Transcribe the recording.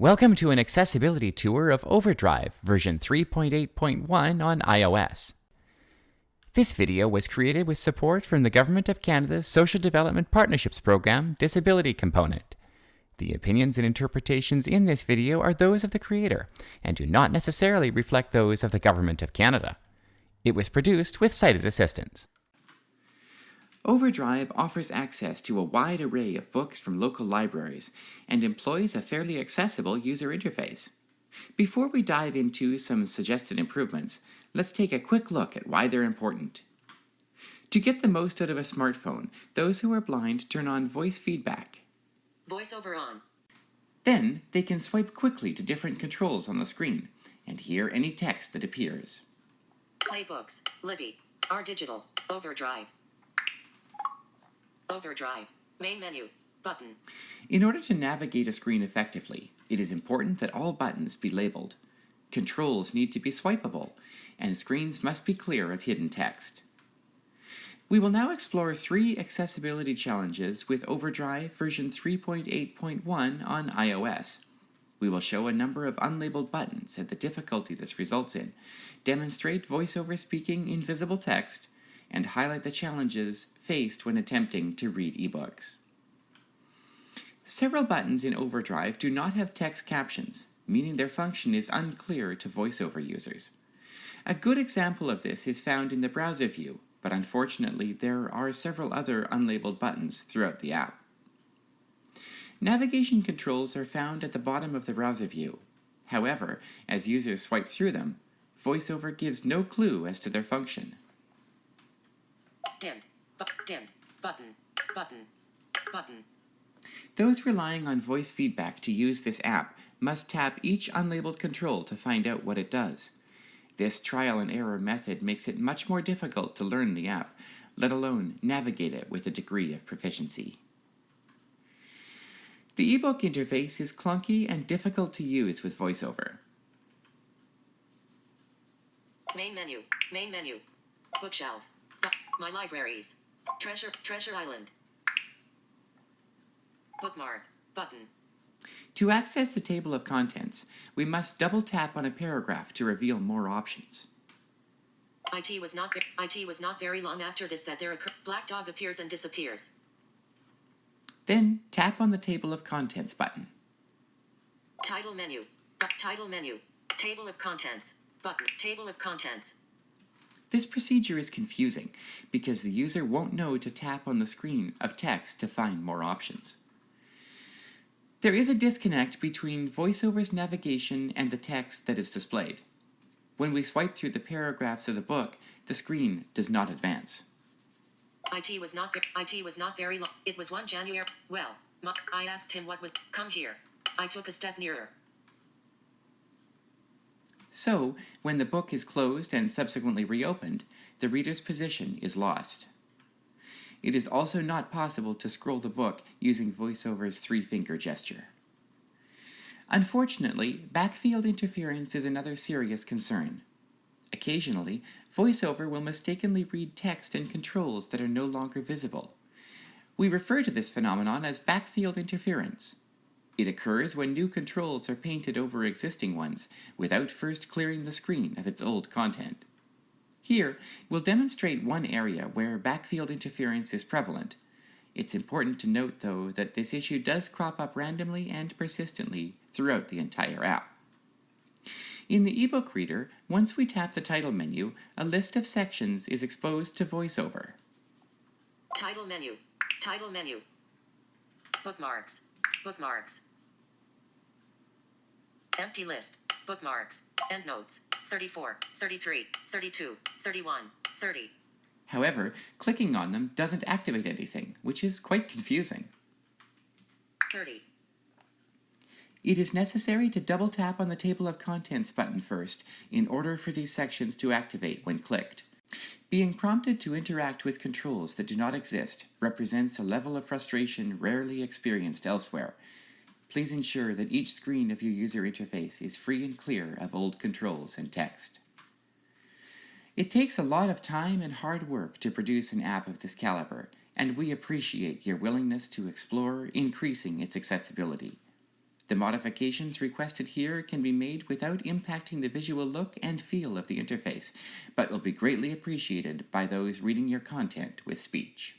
Welcome to an accessibility tour of Overdrive version 3.8.1 on iOS. This video was created with support from the Government of Canada's Social Development Partnerships Program Disability Component. The opinions and interpretations in this video are those of the creator and do not necessarily reflect those of the Government of Canada. It was produced with sighted assistance. Overdrive offers access to a wide array of books from local libraries and employs a fairly accessible user interface. Before we dive into some suggested improvements, let's take a quick look at why they're important. To get the most out of a smartphone, those who are blind turn on voice feedback. VoiceOver on. Then they can swipe quickly to different controls on the screen and hear any text that appears. Playbooks. Libby. R Digital. Overdrive. Overdrive. Main menu. Button. In order to navigate a screen effectively, it is important that all buttons be labeled. Controls need to be swipeable, and screens must be clear of hidden text. We will now explore three accessibility challenges with Overdrive version 3.8.1 on iOS. We will show a number of unlabeled buttons and the difficulty this results in, demonstrate voiceover speaking in visible text, and highlight the challenges faced when attempting to read ebooks. Several buttons in Overdrive do not have text captions, meaning their function is unclear to voiceover users. A good example of this is found in the browser view, but unfortunately there are several other unlabeled buttons throughout the app. Navigation controls are found at the bottom of the browser view. However, as users swipe through them, VoiceOver gives no clue as to their function. Bu- dimmed. Button. Button. Button. Those relying on voice feedback to use this app must tap each unlabeled control to find out what it does. This trial and error method makes it much more difficult to learn the app, let alone navigate it with a degree of proficiency. The ebook interface is clunky and difficult to use with VoiceOver. Main menu. Main menu. Bookshelf. My libraries. Treasure. Treasure Island. Bookmark. Button. To access the table of contents, we must double tap on a paragraph to reveal more options. IT was not. IT was not very long after this that there occur. Black dog appears and disappears. Then tap on the table of contents button. Title menu. Title menu. Table of contents. Button. Table of contents. This procedure is confusing because the user won't know to tap on the screen of text to find more options. There is a disconnect between VoiceOver's navigation and the text that is displayed. When we swipe through the paragraphs of the book, the screen does not advance. IT was not. IT was not very long. It was one January. Well, I asked him what was. Come here. I took a step nearer. So, when the book is closed and subsequently reopened, the reader's position is lost. It is also not possible to scroll the book using VoiceOver's three-finger gesture. Unfortunately, backfield interference is another serious concern. Occasionally, VoiceOver will mistakenly read text and controls that are no longer visible. We refer to this phenomenon as backfield interference. It occurs when new controls are painted over existing ones without first clearing the screen of its old content. Here, we'll demonstrate one area where backfield interference is prevalent. It's important to note, though, that this issue does crop up randomly and persistently throughout the entire app. In the ebook reader, once we tap the title menu, a list of sections is exposed to VoiceOver. Title menu. Title menu. Bookmarks. Bookmarks. Empty list. Bookmarks. Endnotes. 34, 33, 32, 31, 30. However, clicking on them doesn't activate anything, which is quite confusing. 30. It is necessary to double tap on the Table of Contents button first in order for these sections to activate when clicked. Being prompted to interact with controls that do not exist represents a level of frustration rarely experienced elsewhere. Please ensure that each screen of your user interface is free and clear of old controls and text. It takes a lot of time and hard work to produce an app of this caliber, and we appreciate your willingness to explore increasing its accessibility. The modifications requested here can be made without impacting the visual look and feel of the interface, but will be greatly appreciated by those reading your content with speech.